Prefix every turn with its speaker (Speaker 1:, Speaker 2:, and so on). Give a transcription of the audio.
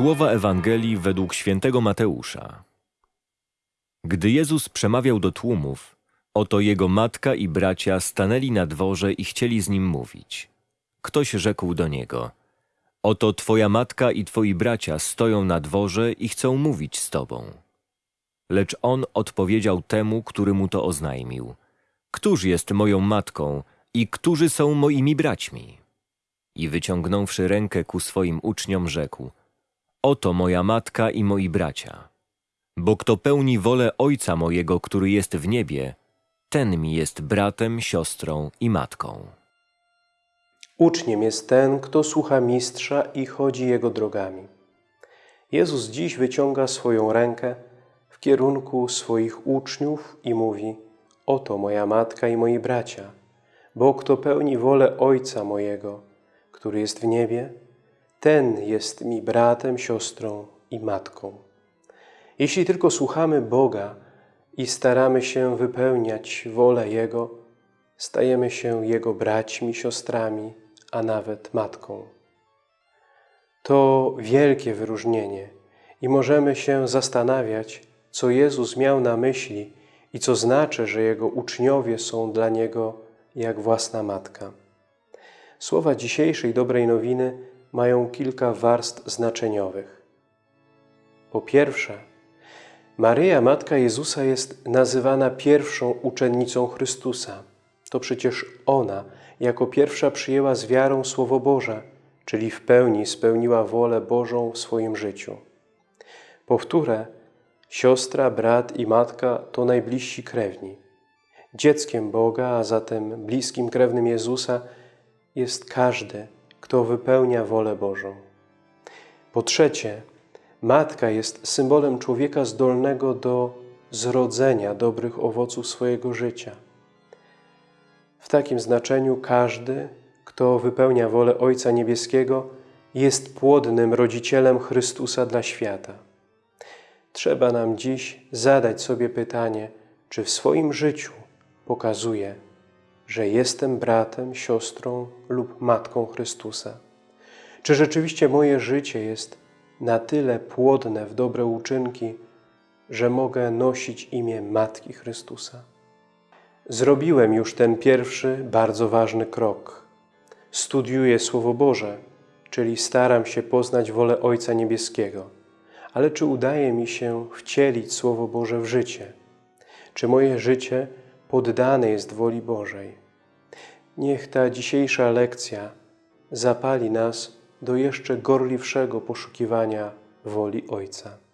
Speaker 1: Słowa Ewangelii według świętego Mateusza. Gdy Jezus przemawiał do tłumów, oto jego matka i bracia stanęli na dworze i chcieli z nim mówić. Ktoś rzekł do niego: Oto twoja matka i twoi bracia stoją na dworze i chcą mówić z tobą. Lecz on odpowiedział temu, który mu to oznajmił: Któż jest moją matką i którzy są moimi braćmi? I wyciągnąwszy rękę ku swoim uczniom, rzekł: Oto moja matka i moi bracia. Bo kto pełni wolę Ojca mojego, który jest w niebie, ten mi jest bratem, siostrą i matką.
Speaker 2: Uczniem jest ten, kto słucha mistrza i chodzi jego drogami. Jezus dziś wyciąga swoją rękę w kierunku swoich uczniów i mówi: Oto moja matka i moi bracia, bo kto pełni wolę Ojca mojego, który jest w niebie, ten jest mi bratem, siostrą i matką. Jeśli tylko słuchamy Boga i staramy się wypełniać wolę Jego, stajemy się Jego braćmi, siostrami, a nawet matką. To wielkie wyróżnienie i możemy się zastanawiać, co Jezus miał na myśli i co znaczy, że Jego uczniowie są dla Niego jak własna matka. Słowa dzisiejszej dobrej nowiny mają kilka warstw znaczeniowych. Po pierwsze, Maryja, Matka Jezusa, jest nazywana pierwszą uczennicą Chrystusa. To przecież ona jako pierwsza przyjęła z wiarą Słowo Boże, czyli w pełni spełniła wolę Bożą w swoim życiu. Powtórę, siostra, brat i matka to najbliżsi krewni. Dzieckiem Boga, a zatem bliskim krewnym Jezusa jest każdy, kto wypełnia wolę Bożą. Po trzecie, matka jest symbolem człowieka zdolnego do zrodzenia dobrych owoców swojego życia. W takim znaczeniu każdy, kto wypełnia wolę Ojca Niebieskiego, jest płodnym rodzicielem Chrystusa dla świata. Trzeba nam dziś zadać sobie pytanie, czy w swoim życiu pokazuje, że jestem bratem, siostrą lub matką Chrystusa? Czy rzeczywiście moje życie jest na tyle płodne w dobre uczynki, że mogę nosić imię Matki Chrystusa? Zrobiłem już ten pierwszy, bardzo ważny krok. Studiuję Słowo Boże, czyli staram się poznać wolę Ojca Niebieskiego. Ale czy udaje mi się wcielić Słowo Boże w życie? Czy moje życie poddane jest woli Bożej? Niech ta dzisiejsza lekcja zapali nas do jeszcze gorliwszego poszukiwania woli Ojca.